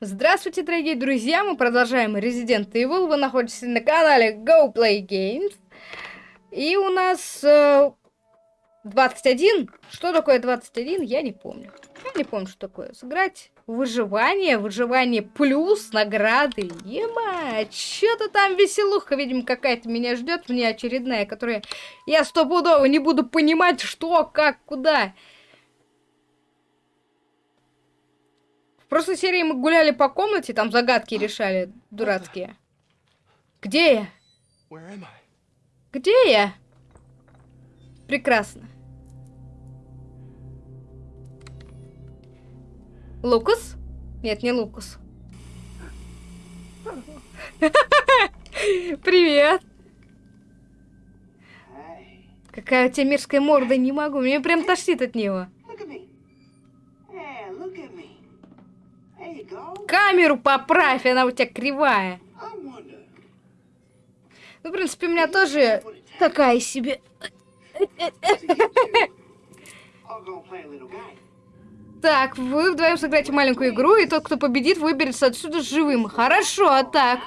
Здравствуйте, дорогие друзья! Мы продолжаем Resident Evil. Вы находитесь на канале Go Play Games. И у нас э, 21. Что такое 21? Я не помню. Я не помню, что такое. Сыграть выживание, выживание плюс награды. Ема, что-то там веселуха, видимо, какая-то меня ждет, мне очередная, которая я стопудово не буду понимать, что, как, куда. В прошлой серии мы гуляли по комнате, там загадки решали дурацкие. Где я? Где я? Прекрасно. Лукас? Нет, не Лукас. Привет. Какая у тебя мерзкая морда, не могу. Мне прям тошнит от него. Камеру поправь, она у тебя кривая. Ну, в принципе, у меня тоже такая себе. Так, вы вдвоем сыграете маленькую игру, и тот, кто победит, выберется отсюда живым. Хорошо, а так.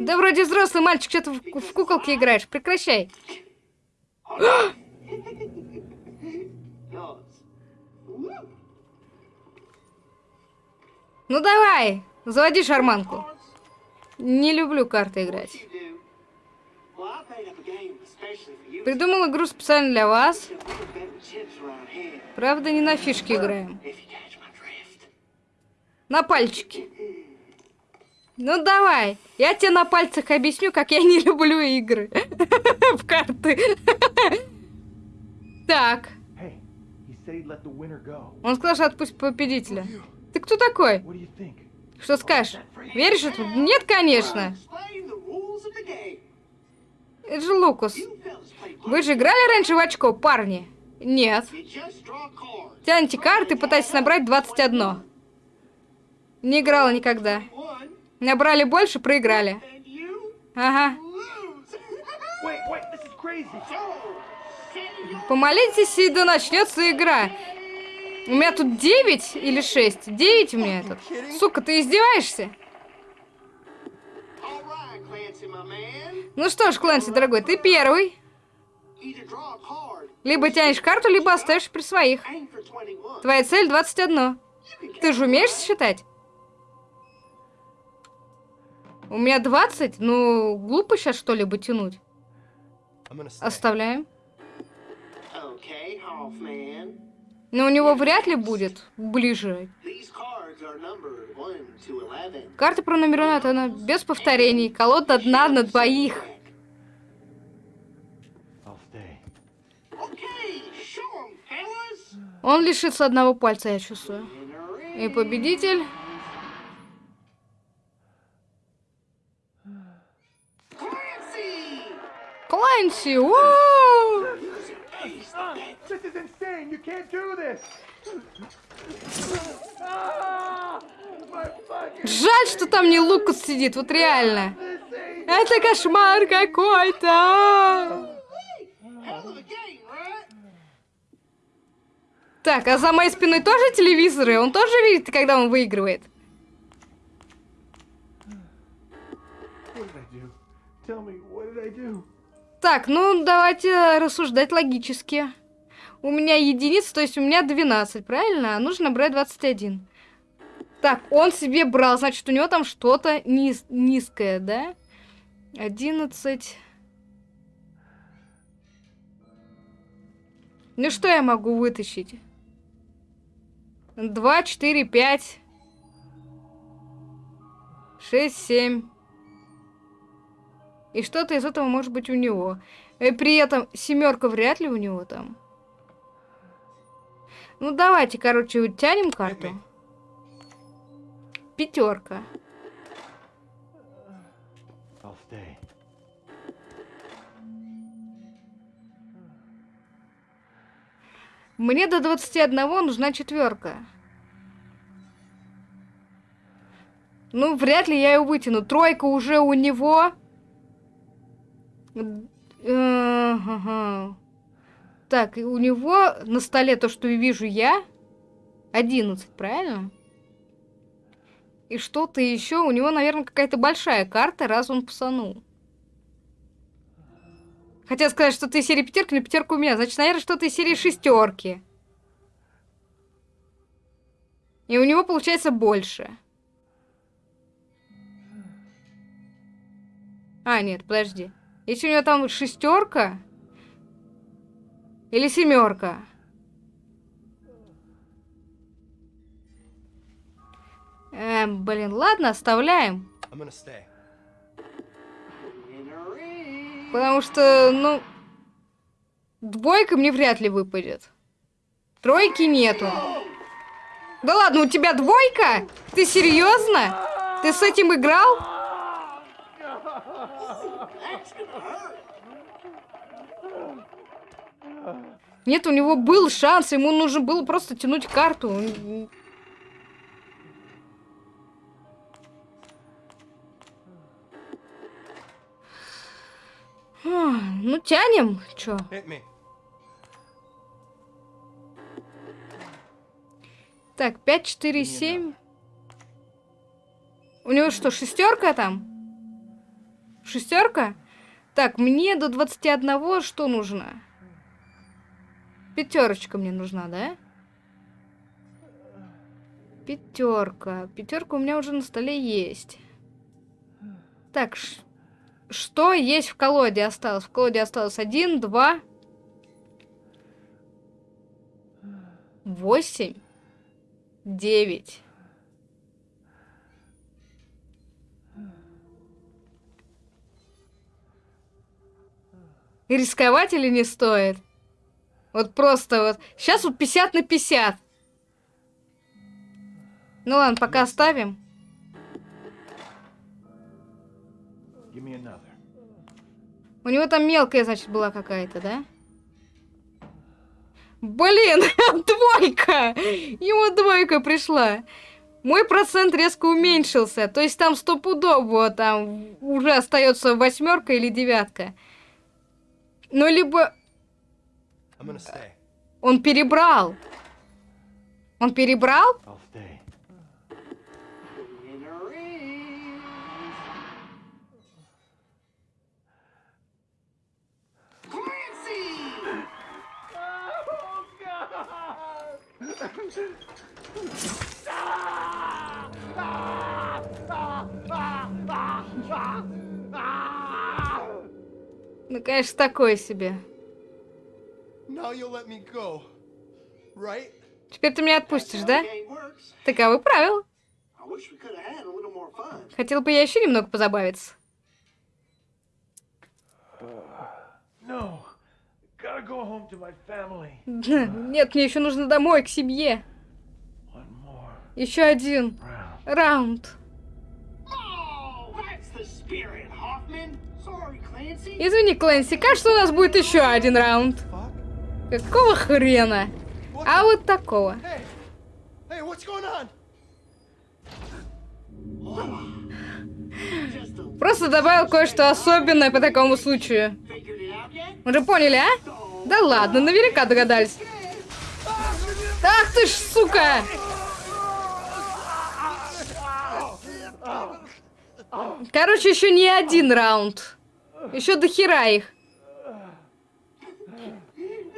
Да вроде взрослый мальчик, что ты в, в куколке играешь. Прекращай. Ну давай, заводи шарманку. Не люблю карты играть. Придумал игру специально для вас. Правда, не на фишки играем. На пальчики. Ну давай, я тебе на пальцах объясню, как я не люблю игры в карты. Так. Он сказал, что отпусть победителя. Ты кто такой? Что скажешь? Веришь это? Нет, конечно. Это же Лукас. Вы же играли раньше в очко, парни? Нет. Тяньте карты пытайтесь набрать 21. Не играла никогда. Набрали больше, проиграли. Ага. Помолитесь, и да начнется игра. У меня тут 9 или 6? 9 у меня этот. Сука, ты издеваешься? Ну что ж, Клэнси, дорогой, ты первый. Либо тянешь карту, либо оставишь при своих. Твоя цель 21. Ты же умеешь считать? У меня 20? Ну, глупо сейчас что-либо тянуть. Оставляем. Но у него вряд ли будет ближе. Карта пронумерована без повторений. Колода одна на двоих. Он лишится одного пальца, я чувствую. И победитель... Клэнси! This is insane! You can't do this! Жаль, что там не Лукас сидит, вот реально. Это кошмар какой-то. Так, а за моей спиной тоже телевизоры? Он тоже видит, когда он выигрывает? Так, ну давайте рассуждать логически. У меня единица, то есть у меня 12, правильно? Нужно брать 21. Так, он себе брал, значит, у него там что-то низ низкое, да? 11... Ну что я могу вытащить? 2, 4, 5, 6, 7. И что-то из этого может быть у него. И при этом семерка вряд ли у него там. Ну давайте, короче, тянем карту. Пятерка. Мне до 21 нужна четверка. Ну, вряд ли я ее вытяну. Тройка уже у него. Так, у него на столе то, что вижу я, 11, правильно? И что-то еще. У него, наверное, какая-то большая карта, раз он псанул. Хотел сказать, что ты из серии пятерки, но пятерка у меня. Значит, наверное, что-то из серии шестерки. И у него получается больше. А, нет, подожди. Если у него там шестерка или семерка. Эм, блин, ладно, оставляем. Потому что, ну, двойка мне вряд ли выпадет. Тройки нету. Да ладно, у тебя двойка? Ты серьезно? Ты с этим играл? Нет, у него был шанс, ему нужно было просто тянуть карту. Ну, тянем. Чё? Так, 5, 4, 7. У него что, шестерка там? Шестерка? Так, мне до 21 что нужно? Пятерочка мне нужна, да? Пятерка. Пятерка у меня уже на столе есть. Так, что есть в колоде осталось? В колоде осталось один, два, восемь, девять. Рисковать или не стоит? Вот просто вот. Сейчас вот 50 на 50. Ну ладно, пока оставим. У него там мелкая, значит, была какая-то, да? Блин, двойка! Ему двойка пришла. Мой процент резко уменьшился. То есть там стопудово там уже остается восьмерка или девятка. Ну, либо... Он перебрал. Он перебрал? Конечно, такое себе. Теперь ты меня отпустишь, да? Таковы правила. Хотел бы я еще немного позабавиться. Нет, мне еще нужно домой, к семье. Еще один раунд. Извини, Клэнси, кажется, у нас будет еще один раунд. Какого хрена? А вот такого. Просто добавил кое-что особенное по такому случаю. Уже поняли, а? Да ладно, наверняка догадались. Ах ты ж, сука! Короче, еще не один раунд. Еще до хера их.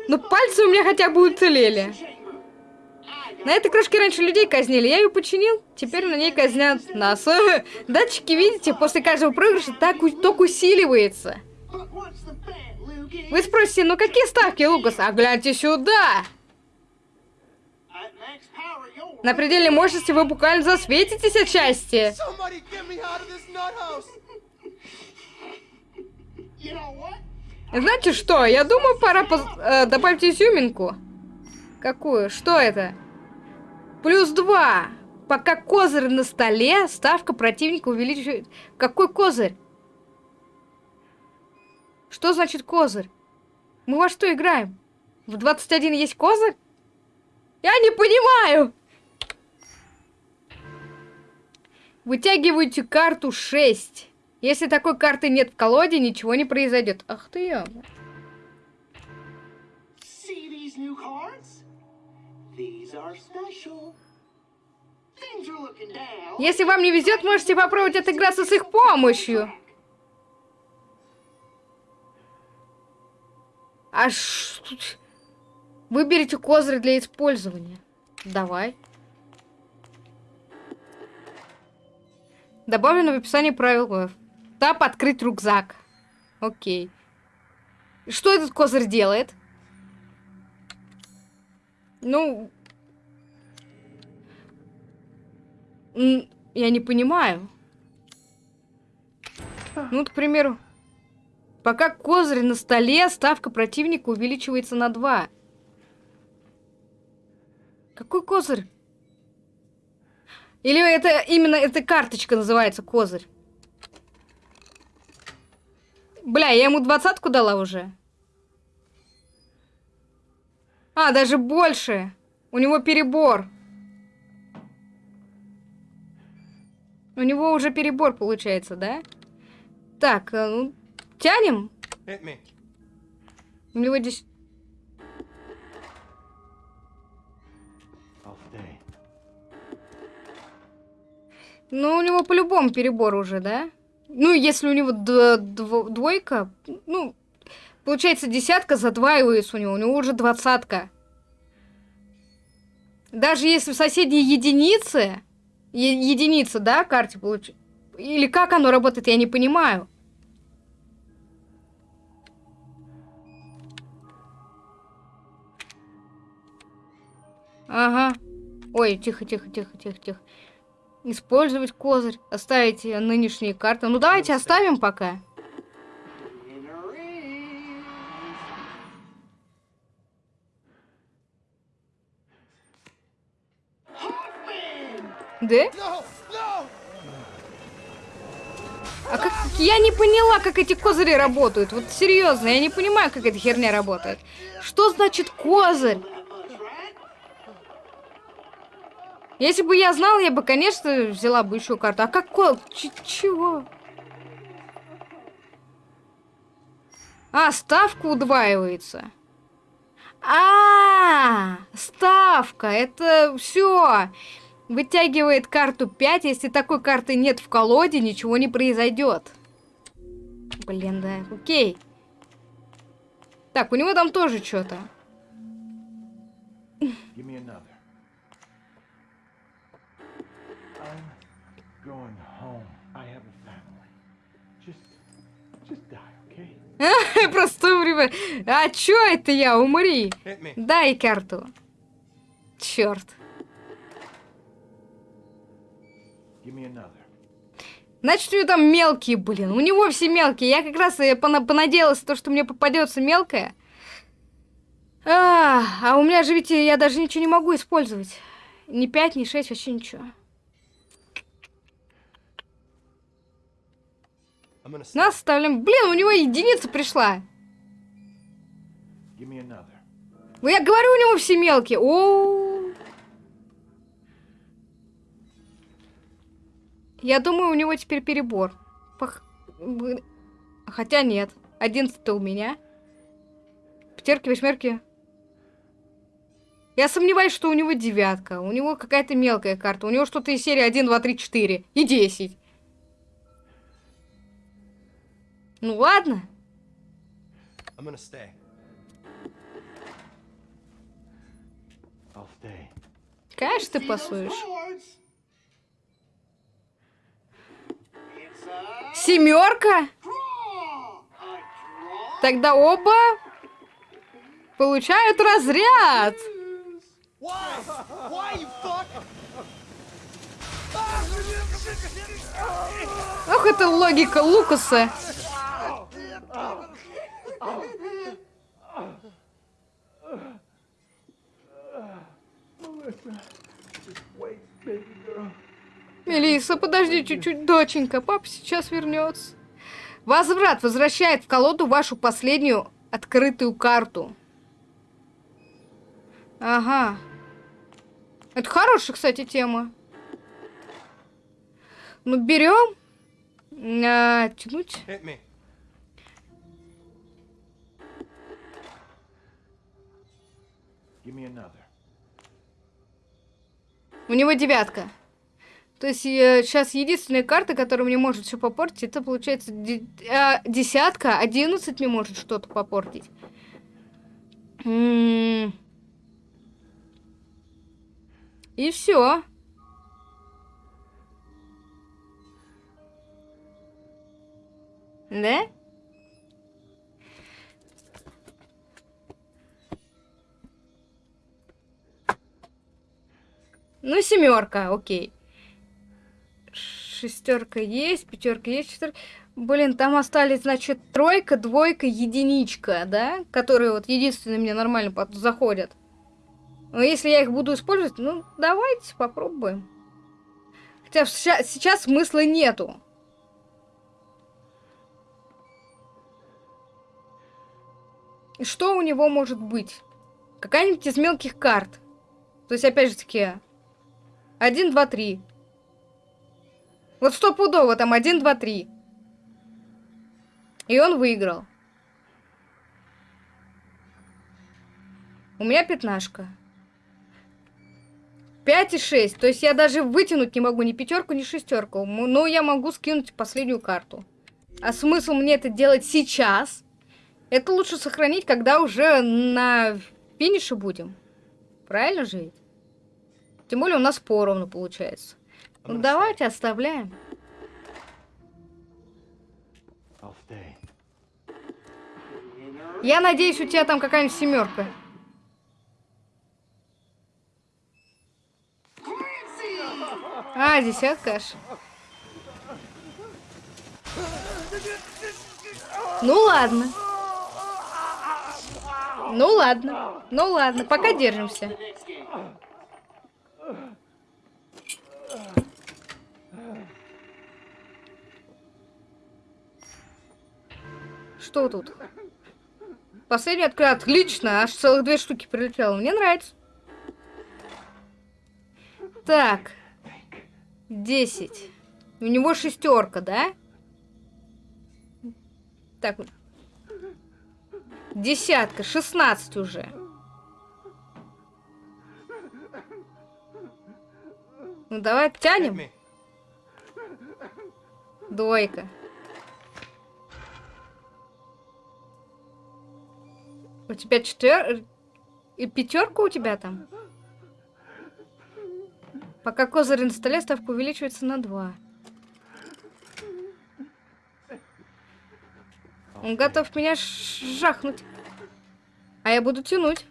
Но пальцы у меня хотя бы уцелели. На этой крышке раньше людей казнили, я ее починил, теперь на ней казнят нас. Датчики, видите, после каждого проигрыша так ток усиливается. Вы спросите, ну какие ставки, Лукас? А гляньте сюда! На пределе мощности вы буквально засветитесь от счастья. Знаете что, я думаю, пора поз... э, добавить изюминку. Какую? Что это? Плюс два. Пока козырь на столе, ставка противника увеличивает... Какой козырь? Что значит козырь? Мы во что играем? В 21 есть козырь? Я не понимаю! Вытягивайте карту 6. Если такой карты нет в колоде, ничего не произойдет. Ах ты down. Если вам не везет, можете попробовать отыграться с их помощью. А что... Выберите козырь для использования. Давай. Добавлено в описании правил. Тап открыть рюкзак. Окей. Что этот козырь делает? Ну... Я не понимаю. Ну, к примеру, пока козырь на столе, ставка противника увеличивается на 2. Какой козырь? Или это именно эта карточка называется козырь? Бля, я ему двадцатку дала уже. А, даже больше. У него перебор. У него уже перебор получается, да? Так, э, ну, тянем. У него здесь... Ну, у него по-любому перебор уже, да? Ну, если у него двойка, ну, получается десятка задваивается у него, у него уже двадцатка. Даже если в соседней единице, единица, да, карте получится, или как оно работает, я не понимаю. Ага. Ой, тихо, тихо, тихо, тихо, тихо. Использовать козырь, оставить нынешние карты. Ну давайте оставим пока. Да? А как... Я не поняла, как эти козыри работают. Вот серьезно, я не понимаю, как эта херня работает. Что значит козырь? Us, right? Если бы я знала, я бы, конечно, взяла бы еще карту. А как ко... Ч- чего? А, ставка удваивается. А, ставка, это все. Вытягивает карту 5. Если такой карты нет в колоде, ничего не произойдет. Блин, да, окей. Так, у него там тоже что-то. Просто умри. А чё это я? Умри. Дай карту. Черт. Значит, у него там мелкие, блин. У него все мелкие. Я как раз и пона- понадеялась, то, что мне попадется мелкая. А, а у меня же ведь я даже ничего не могу использовать. Ни 5, ни 6, вообще ничего. I'm gonna stop. Нас оставляем. Блин, у него единица пришла. Ну, Я говорю, у него все мелкие. О. Я думаю, у него теперь перебор. Пох- Хотя нет. Одиннадцать-то у меня. Пятерки, восьмерки. Я сомневаюсь, что у него девятка. У него какая-то мелкая карта. У него что-то из серии 1, 2, 3, 4 и 10. Ну ладно. I'm gonna stay. I'll stay. Конечно, ты пасуешь. Семерка? Тогда оба получают разряд. Ох, это логика Лукаса. Мелисса, подожди чуть-чуть, доченька, папа сейчас вернется. Возврат возвращает в колоду вашу последнюю открытую карту. Ага. Это хорошая, кстати, тема. Ну, берем. А, тянуть. У него девятка. То есть сейчас единственная карта, которая мне может все попортить, это получается а, десятка, одиннадцать мне может что-то попортить. М. И все. Да? Ну, семерка, окей. Шестерка есть, пятерка есть, четверка. Блин, там остались, значит, тройка, двойка, единичка, да? Которые вот единственные мне нормально под- заходят. Но если я их буду использовать, ну, давайте попробуем. Хотя сейчас смысла нету. Что у него может быть? Какая-нибудь из мелких карт. То есть, опять же таки, 1, 2, 3. Вот стопудово там 1, 2, 3. И он выиграл. У меня пятнашка. 5 и 6. То есть я даже вытянуть не могу ни пятерку, ни шестерку. Но я могу скинуть последнюю карту. А смысл мне это делать сейчас? Это лучше сохранить, когда уже на финише будем. Правильно же ведь? Тем более у нас поровну получается. Ну давайте оставляем. Я надеюсь, у тебя там какая-нибудь семерка. А, десятка аж. Ну ладно. Ну ладно. Ну ладно, пока держимся. Что тут? Последний открыл. Отлично, аж целых две штуки прилетело. Мне нравится. Так. Десять. У него шестерка, да? Так. Десятка, шестнадцать уже. Ну давай тянем. Двойка. У тебя четвер... И пятерка у тебя там? Пока козырь на столе, ставка увеличивается на 2. Он готов меня ш- жахнуть. А я буду тянуть.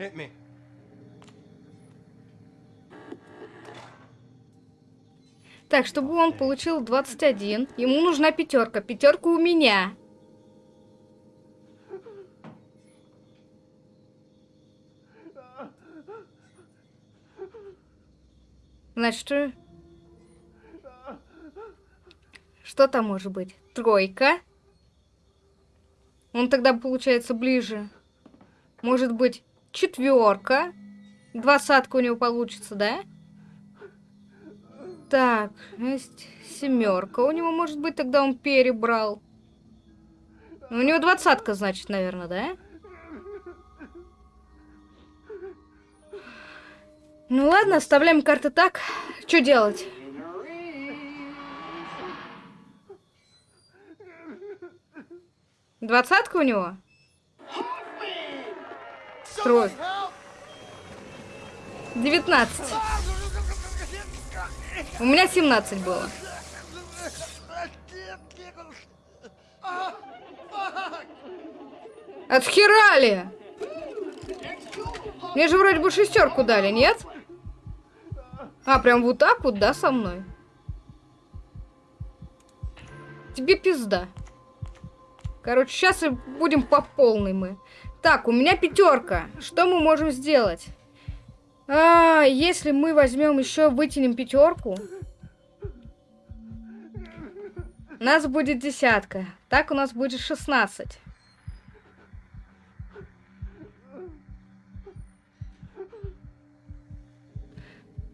Так, чтобы он получил 21, ему нужна пятерка. Пятерка у меня. Значит, что... Что там может быть? Тройка. Он тогда получается ближе. Может быть, четверка. Двадцатка у него получится, да? Так, есть семерка. У него может быть тогда он перебрал. У него двадцатка, значит, наверное, да? Ну ладно, оставляем карты так. Что делать? Двадцатка у него? Трой. Девятнадцать. У меня семнадцать было. Отхерали! Мне же вроде бы шестерку дали, нет? А, прям вот так вот, да, со мной? Тебе пизда. Короче, сейчас и будем по полной мы. Так, у меня пятерка. Что мы можем сделать? А, если мы возьмем еще, вытянем пятерку, у нас будет десятка. Так у нас будет 16.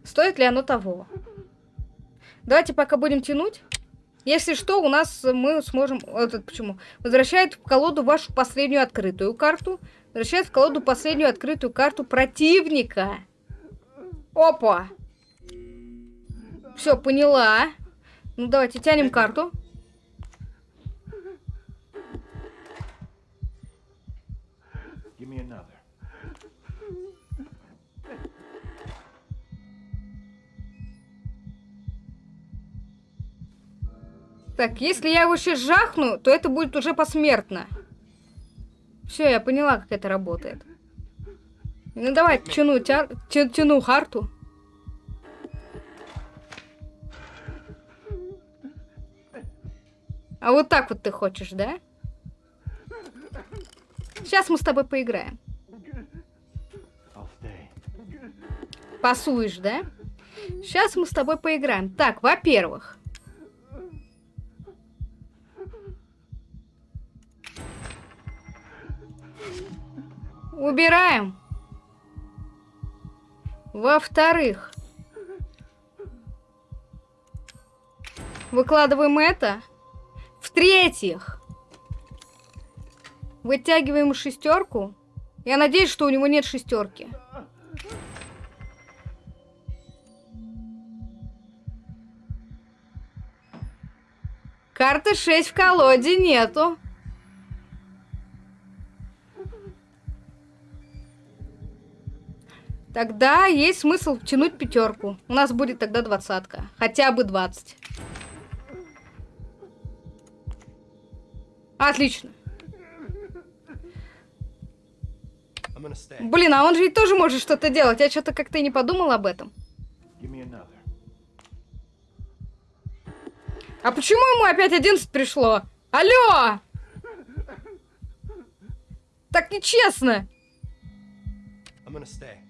Стоит ли оно того? Давайте пока будем тянуть. Если что, у нас мы сможем... Вот это почему? Возвращает в колоду вашу последнюю открытую карту. Возвращает в колоду последнюю открытую карту противника. Опа! Все, поняла. Ну, давайте тянем карту. Так, если я его сейчас жахну, то это будет уже посмертно. Все, я поняла, как это работает. Ну давай, тяну, тя- тя- тяну карту. А вот так вот ты хочешь, да? Сейчас мы с тобой поиграем. Пасуешь, да? Сейчас мы с тобой поиграем. Так, во-первых. Убираем. Во-вторых. Выкладываем это. В-третьих. Вытягиваем шестерку. Я надеюсь, что у него нет шестерки. Карты 6 в колоде нету. Тогда есть смысл тянуть пятерку. У нас будет тогда двадцатка. Хотя бы 20. Отлично. Блин, а он же ведь тоже может что-то делать. Я что-то как-то и не подумал об этом. А почему ему опять 11 пришло? Алло! Так нечестно. I'm gonna stay.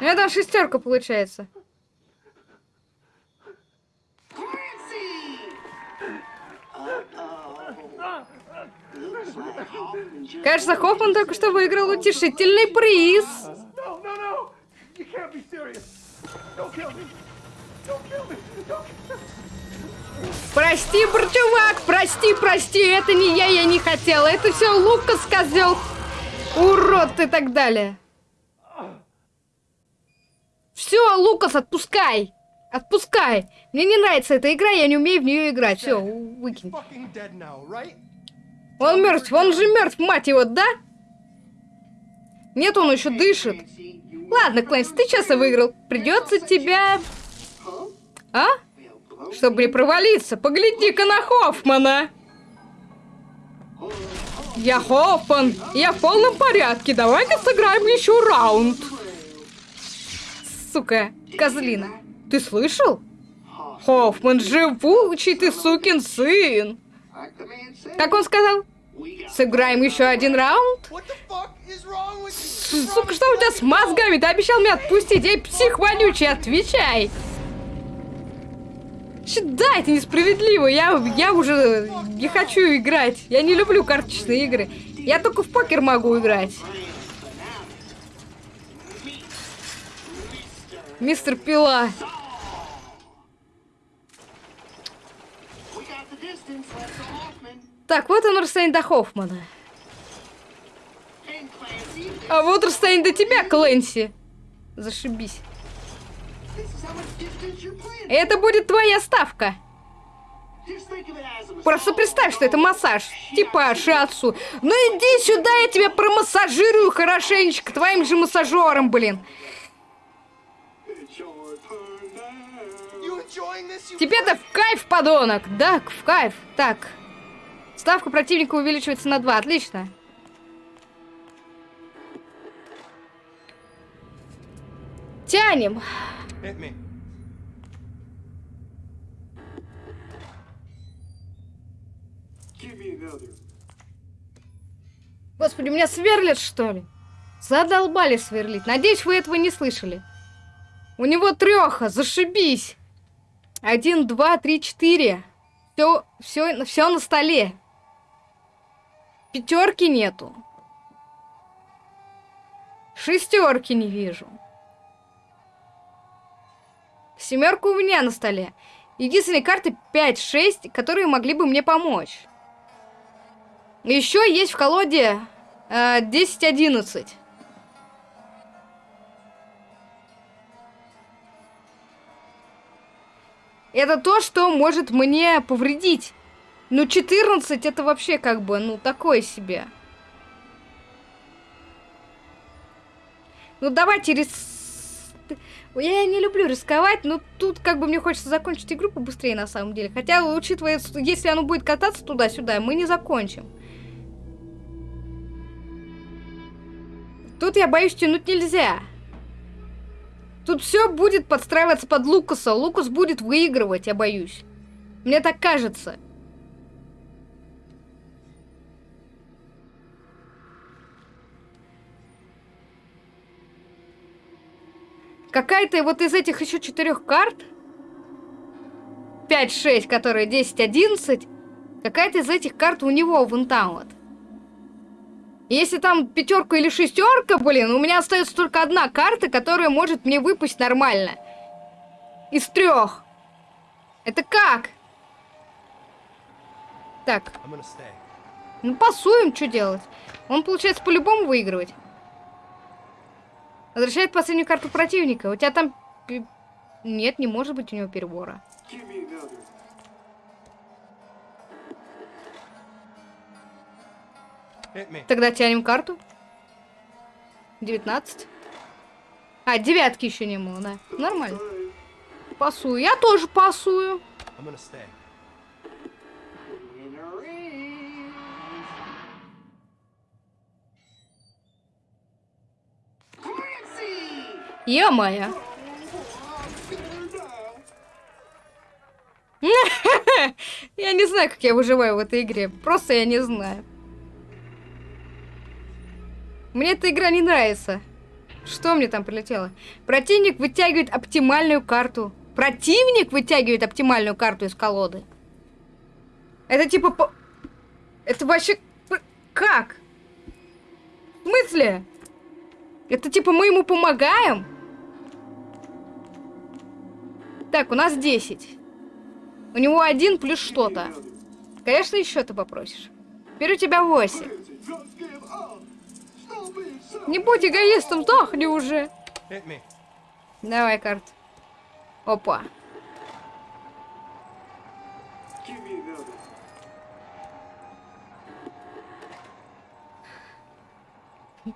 У меня там шестерка получается. Кажется, Хоффман только что выиграл утешительный приз. Прости, чувак, прости, прости, это не я, я не хотела. Это все Лукас, козел. Урод и так далее. Все, Лукас, отпускай. Отпускай. Мне не нравится эта игра, я не умею в нее играть. Все, выкинь. Он мертв, он же мертв, мать его, да? Нет, он еще дышит. Ладно, Клэнс, ты часто выиграл. Придется тебя... А? Чтобы не провалиться, погляди-ка на Хоффмана. Я Хоффман, я в полном порядке. Давай-ка сыграем еще раунд. Сука, козлина. Ты слышал? Хоффман, живучий ты сукин сын. Как он сказал? Сыграем еще один раунд? Сука, что у тебя с мозгами? Ты обещал меня отпустить, эй, псих вонючий, отвечай! Да, это несправедливо, я, я уже не хочу играть. Я не люблю карточные игры. Я только в покер могу играть. Мистер Пила. Так, вот он расстояние до Хоффмана. А вот расстояние до тебя, Клэнси. Зашибись. Это будет твоя ставка. Просто представь, что это массаж. Типа шиатсу. Ну иди сюда, я тебя промассажирую хорошенечко твоим же массажером, блин. Тебе-то в кайф, подонок. Да, в кайф. Так. Ставка противника увеличивается на 2. Отлично. Тянем. Господи, меня сверлят, что ли? Задолбали сверлить. Надеюсь, вы этого не слышали. У него треха, зашибись. Один, два, три, четыре. Все, все, все на столе. Пятерки нету. Шестерки не вижу. Семерка у меня на столе. Единственные карты 5-6, которые могли бы мне помочь. Еще есть в колоде А, 10-11. Это то, что может мне повредить. Ну, 14 это вообще как бы, ну, такое себе. Ну, давайте рис... Я не люблю рисковать, но тут как бы мне хочется закончить игру побыстрее на самом деле. Хотя, учитывая, если оно будет кататься туда-сюда, мы не закончим. Тут я боюсь тянуть нельзя. Тут все будет подстраиваться под Лукаса. Лукас будет выигрывать, я боюсь. Мне так кажется. Какая-то вот из этих еще четырех карт 5-6, которые 10-11 Какая-то из этих карт у него в вот. Если там пятерка или шестерка, блин, у меня остается только одна карта, которая может мне выпасть нормально. Из трех. Это как? Так. Ну, пасуем, что делать? Он, получается, по-любому выигрывать. Возвращает последнюю карту противника. У тебя там... Нет, не может быть у него перебора. Тогда тянем карту. 19. А, девятки еще не было, да. Нормально. Пасую. Я тоже пасую. Я моя. Я не знаю, как я выживаю в этой игре. Просто я не знаю. Мне эта игра не нравится. Что мне там прилетело? Противник вытягивает оптимальную карту. Противник вытягивает оптимальную карту из колоды. Это типа... По... Это вообще... Как? В смысле? Это типа мы ему помогаем? Так, у нас 10. У него один плюс что-то. Конечно, еще ты попросишь. Теперь у тебя 8. Не будь эгоистом, сдохни уже. Давай карт. Опа.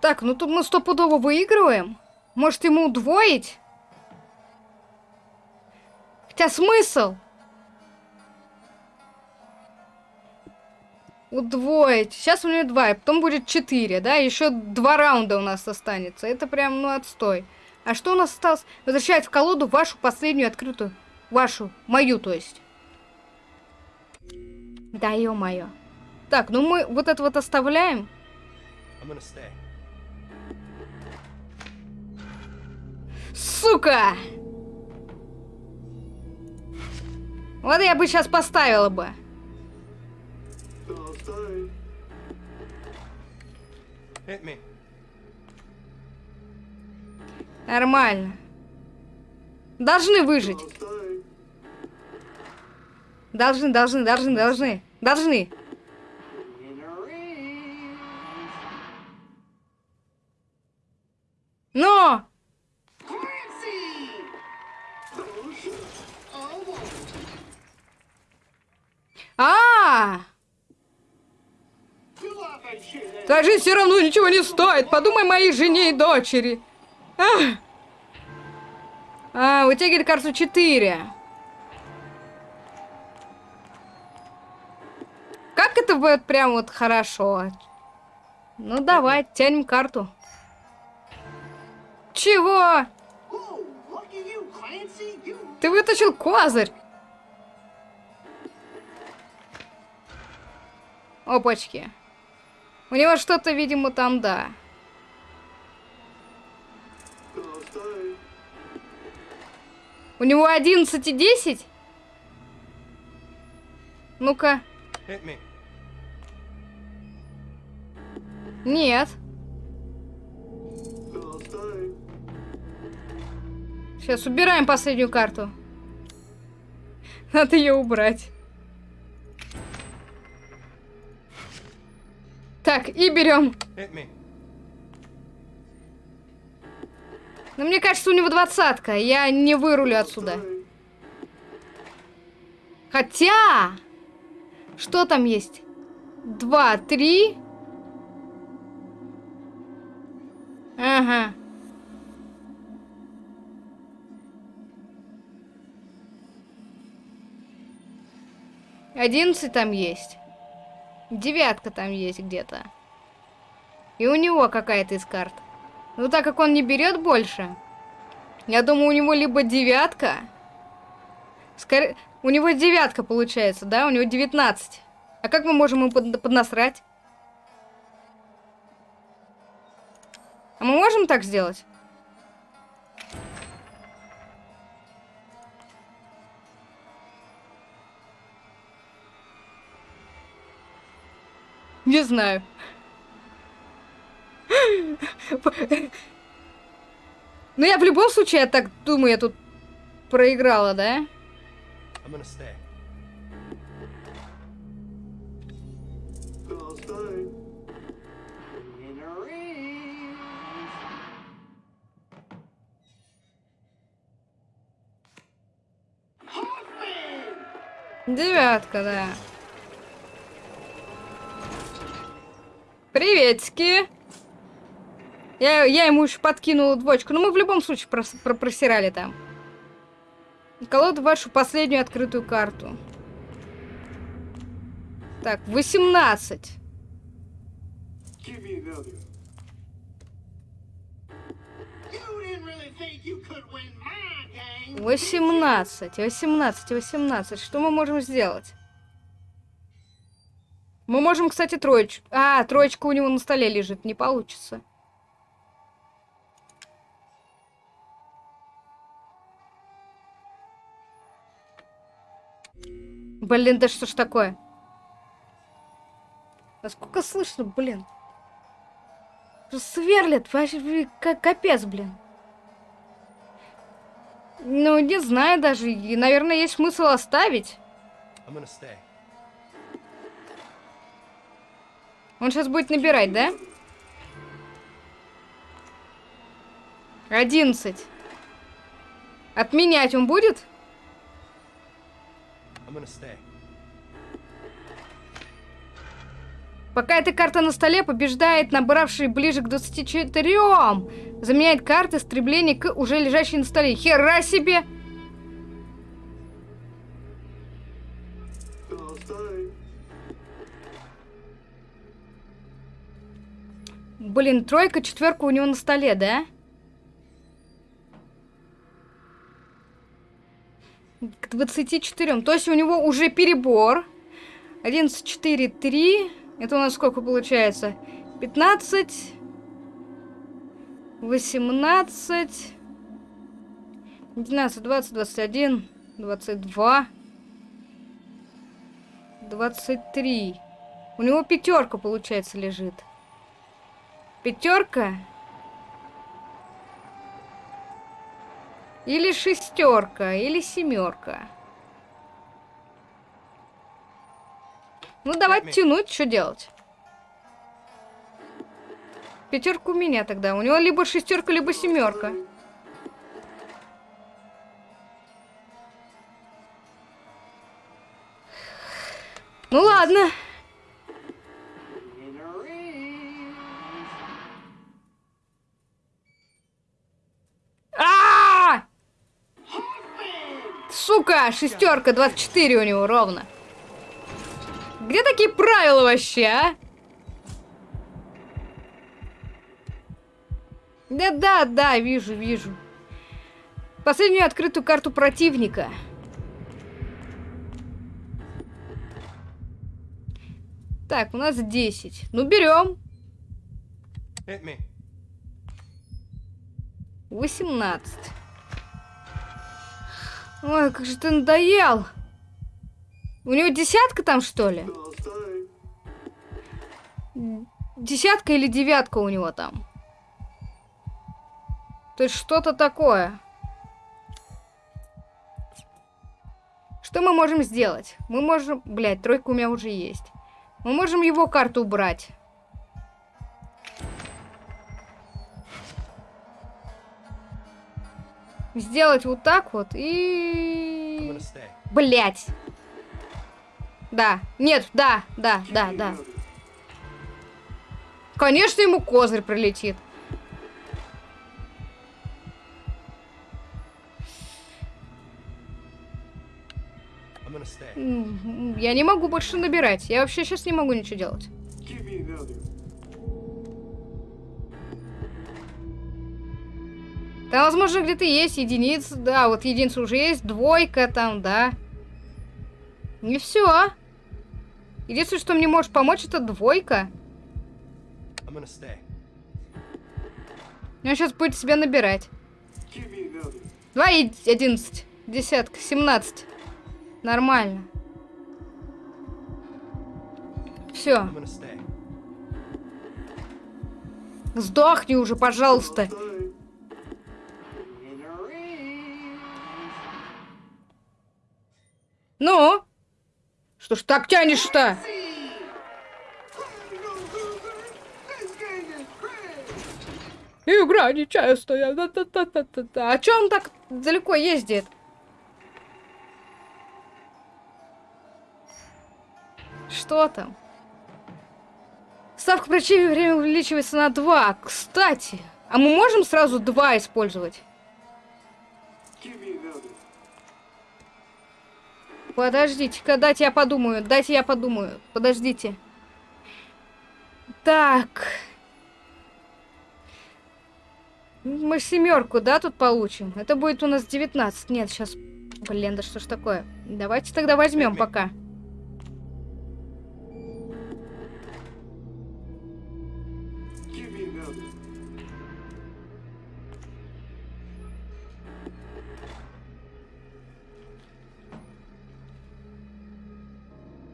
Так, ну тут мы стопудово выигрываем. Может ему удвоить? Хотя смысл? Удвоить. Сейчас у меня два, и потом будет четыре, да? Еще два раунда у нас останется. Это прям, ну, отстой. А что у нас осталось? Возвращает в колоду вашу последнюю открытую. Вашу. Мою, то есть. Да, ё-моё. Так, ну мы вот это вот оставляем. Сука! Вот я бы сейчас поставила бы. Нормально. Должны выжить. Должны, должны, должны, должны. Должны. Но! Shit. Almost. А! Твоя жизнь все равно ничего не стоит. Подумай моей жене и дочери. А, а вытягивает карту 4. Как это будет прям вот хорошо? Ну давай, тянем карту. Чего? Ты вытащил козырь. Опачки. У него что-то, видимо, там, да. У него 11 и 10? Ну-ка. Нет. Сейчас убираем последнюю карту. Надо ее убрать. Так, и берем. Но мне кажется, у него двадцатка. Я не вырулю отсюда. Хотя... Что там есть? Два, три. Ага. Одиннадцать там есть. Девятка там есть где-то. И у него какая-то из карт. Ну, так как он не берет больше, я думаю, у него либо девятка. Скорее, у него девятка получается, да? У него 19. А как мы можем ему под, поднасрать? А мы можем так сделать? Не знаю. Ну я в любом случае, я так думаю, я тут проиграла, да? I'm gonna Приветики. Я, я ему еще подкинула двочку. Но мы в любом случае прос, про, просирали там. Колоду вашу последнюю открытую карту. Так, 18. Give me another. You didn't really think you could win my game. 18, 18, 18. Что мы можем сделать? Мы можем, кстати, троечку... А, троечка у него на столе лежит. Не получится. Блин, да что ж такое? Насколько слышно, блин? Сверлят, вообще, как капец, блин. Ну, не знаю даже. И, наверное, есть смысл оставить. Он сейчас будет набирать, да? Одиннадцать. Отменять он будет? Пока эта карта на столе, побеждает набравший ближе к 24. Заменяет карты стремление к уже лежащей на столе. Хера себе! Блин, тройка, четверка у него на столе, да? К 24. То есть у него уже перебор. 11, 4, 3. Это у нас сколько получается? 15. 18. 12, 20, 21, 22. 23. У него пятерка, получается, лежит. Пятерка? Или шестерка, или семерка. Ну, давайте тянуть, что делать? Пятерка у меня тогда. У него либо шестерка, либо семерка. Ну ладно. Сука, шестерка, 24 у него ровно. Где такие правила вообще, а? Да-да, да, вижу, вижу. Последнюю открытую карту противника. Так, у нас 10. Ну, берем. Hit me. 18. Ой, как же ты надоел. У него десятка там, что ли? Десятка или девятка у него там? То есть что-то такое. Что мы можем сделать? Мы можем... Блядь, тройка у меня уже есть. Мы можем его карту убрать. Сделать вот так вот и... Блять. Да. Нет, да, да, да, да. Конечно, ему козырь прилетит. Я не могу больше набирать. Я вообще сейчас не могу ничего делать. Там, возможно, где-то есть единица. Да, вот единица уже есть. Двойка там, да. Не все. Единственное, что мне может помочь, это двойка. Он сейчас будет себя набирать. 2 и 11. Десятка. 17. Нормально. Все. Сдохни уже, пожалуйста. Ну? Что ж так тянешь-то? See. You know, loser. This game is crazy. Игра нечестная. Да-да-да-да-да. А чё он так далеко ездит? Что там? Ставка противника время увеличивается на 2. Кстати, а мы можем сразу 2 использовать? Подождите-ка, дайте я подумаю. Дайте я подумаю. Подождите. Так. Мы семерку, да, тут получим? Это будет у нас 19. Нет, сейчас... Блин, да что ж такое? Давайте тогда возьмем пока.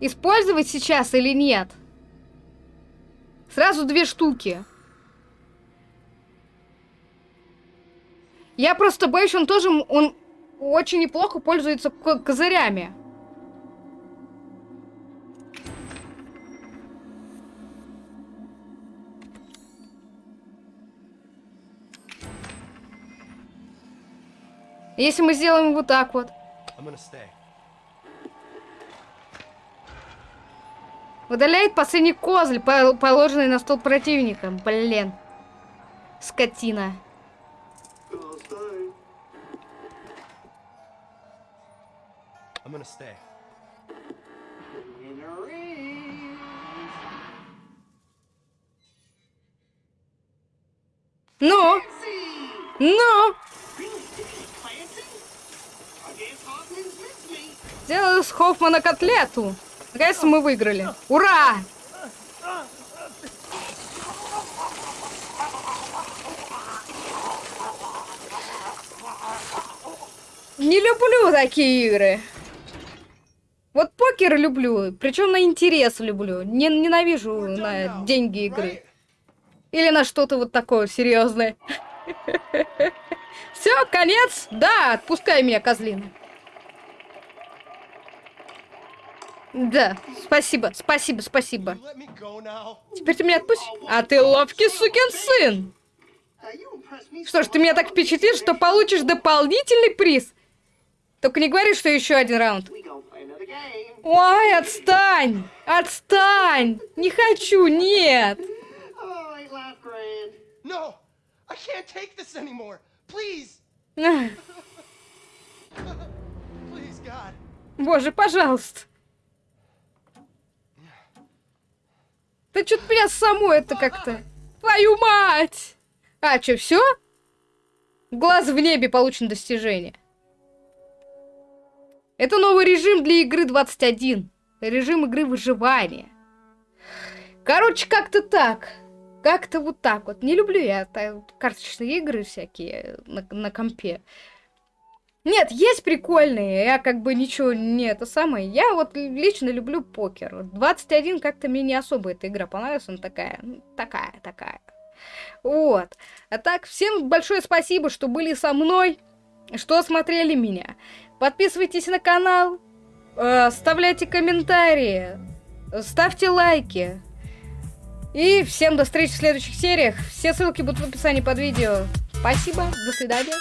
Использовать сейчас или нет? Сразу две штуки. Я просто боюсь, он тоже... Он очень неплохо пользуется ко- козырями. Если мы сделаем вот так вот. Удаляет последний козырь, по- положенный на стол противника. Блин. Скотина. I'm gonna stay. Ну, ну. Сделаю с Хоффмана котлету. Наконец-то мы выиграли. Ура! Не люблю такие игры. Вот покер люблю, причем на интерес люблю. Не, ненавижу на деньги игры. Или на что-то вот такое серьезное. Все, конец? Да, отпускай меня, козлина. Да, спасибо, спасибо, спасибо. Теперь ты меня отпусти. А ты ловкий сукин сын. Что ж, ты меня так впечатлил, что получишь дополнительный приз. Только не говори, что еще один раунд. Ой, отстань! Отстань! Не хочу, нет! Oh, ain't life grand? No! I can't take this anymore! Please! Ах, Please, God. Боже, пожалуйста. Да что-то меня само это как-то... Твою мать! А, что, все? Глаз в небе получен достижение. Это новый режим для игры 21. Режим игры выживания. Короче, как-то так. Как-то вот так вот. Не люблю я карточные игры всякие на, на компе. Нет, есть прикольные, я как бы ничего не это самое. Я вот лично люблю покер. 21 как-то мне не особо эта игра понравилась, она такая, такая, такая. Вот. А так, всем большое спасибо, что были со мной, что смотрели меня. Подписывайтесь на канал, э, оставляйте комментарии, ставьте лайки. И всем до встречи в следующих сериях. Все ссылки будут в описании под видео. Спасибо, до свидания.